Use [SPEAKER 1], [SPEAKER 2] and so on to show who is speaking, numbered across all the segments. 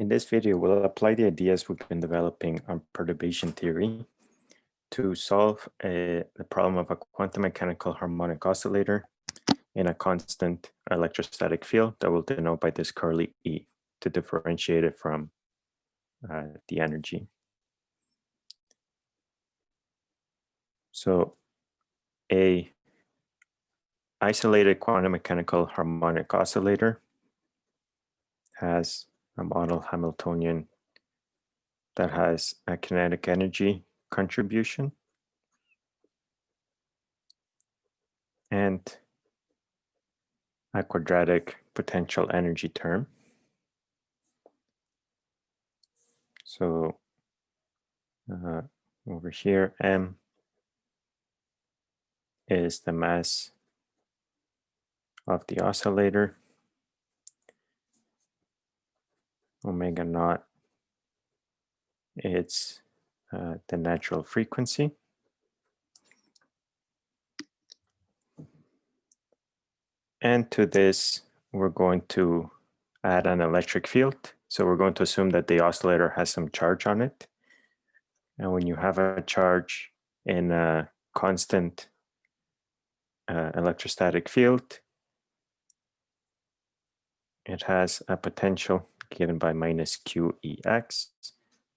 [SPEAKER 1] In this video, we'll apply the ideas we've been developing on perturbation theory to solve a, the problem of a quantum mechanical harmonic oscillator in a constant electrostatic field that we'll denote by this curly E to differentiate it from uh, the energy. So a isolated quantum mechanical harmonic oscillator has a model Hamiltonian that has a kinetic energy contribution and a quadratic potential energy term. So uh, over here, M is the mass of the oscillator. Omega naught, it's uh, the natural frequency. And to this, we're going to add an electric field. So we're going to assume that the oscillator has some charge on it. And when you have a charge in a constant uh, electrostatic field, it has a potential given by minus QEX,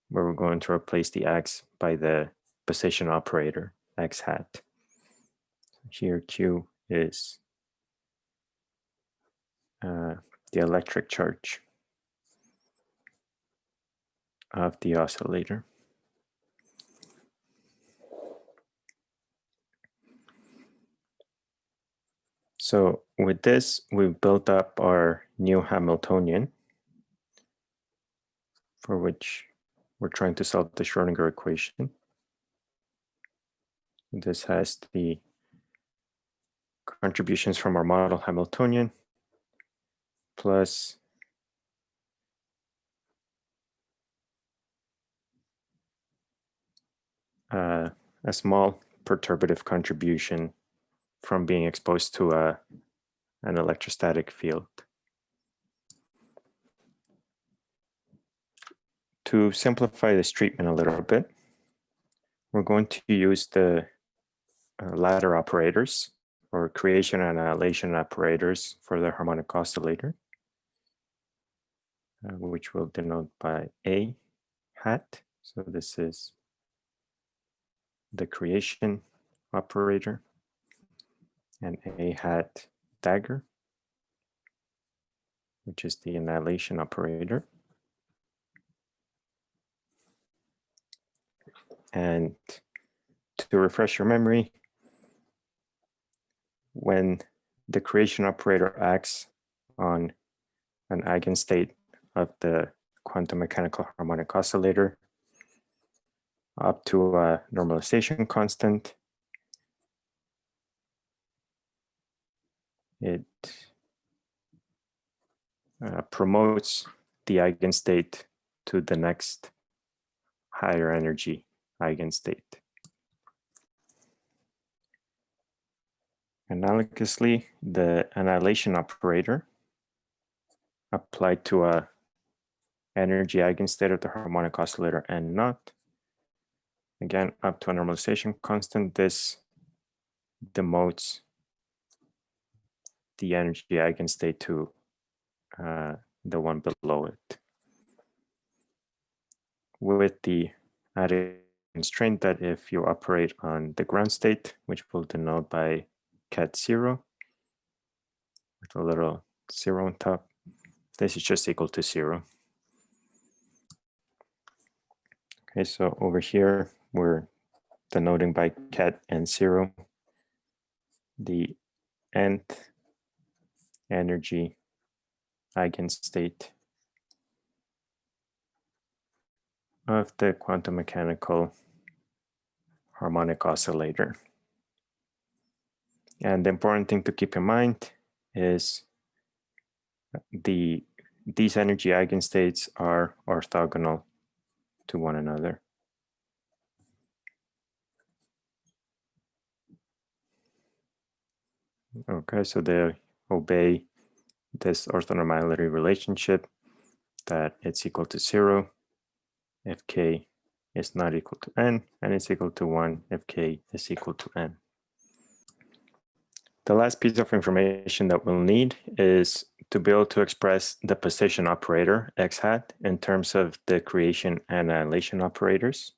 [SPEAKER 1] where we're going to replace the X by the position operator, X hat. Here Q is uh, the electric charge of the oscillator. So with this, we've built up our new Hamiltonian for which we're trying to solve the Schrodinger equation. This has the contributions from our model Hamiltonian plus uh, a small perturbative contribution from being exposed to a, an electrostatic field. To simplify this treatment a little bit, we're going to use the uh, ladder operators or creation and annihilation operators for the harmonic oscillator, uh, which we'll denote by A hat. So this is the creation operator and A hat dagger, which is the annihilation operator. And to refresh your memory, when the creation operator acts on an eigenstate of the quantum mechanical harmonic oscillator up to a normalization constant, it uh, promotes the eigenstate to the next higher energy eigenstate. Analogously, the annihilation operator applied to a energy eigenstate of the harmonic oscillator n naught. Again, up to a normalization constant, this demotes the energy eigenstate to uh, the one below it. With the added constraint that if you operate on the ground state, which we'll denote by ket zero, with a little zero on top, this is just equal to zero. Okay, so over here, we're denoting by ket and zero the nth energy eigenstate of the quantum mechanical harmonic oscillator. And the important thing to keep in mind is the these energy eigenstates are orthogonal to one another. Okay, so they obey this orthonormality relationship that it's equal to zero if k is not equal to n, and it's equal to one if k is equal to n. The last piece of information that we'll need is to be able to express the position operator x hat in terms of the creation and annihilation operators.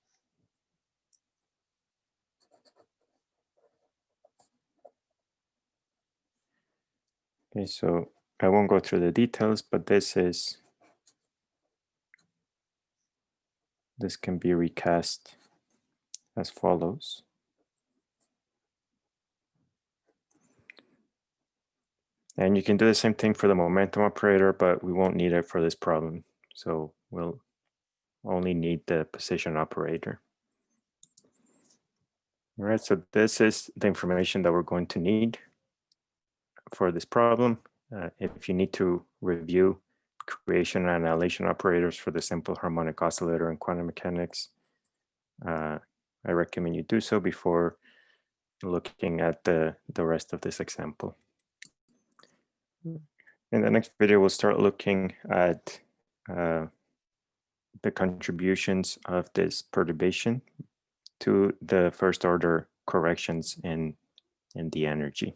[SPEAKER 1] Okay, so I won't go through the details, but this is, this can be recast as follows. And you can do the same thing for the momentum operator, but we won't need it for this problem. So we'll only need the position operator. All right, so this is the information that we're going to need for this problem. Uh, if you need to review creation and annihilation operators for the simple harmonic oscillator in quantum mechanics, uh, I recommend you do so before looking at the, the rest of this example. In the next video, we'll start looking at uh, the contributions of this perturbation to the first order corrections in, in the energy.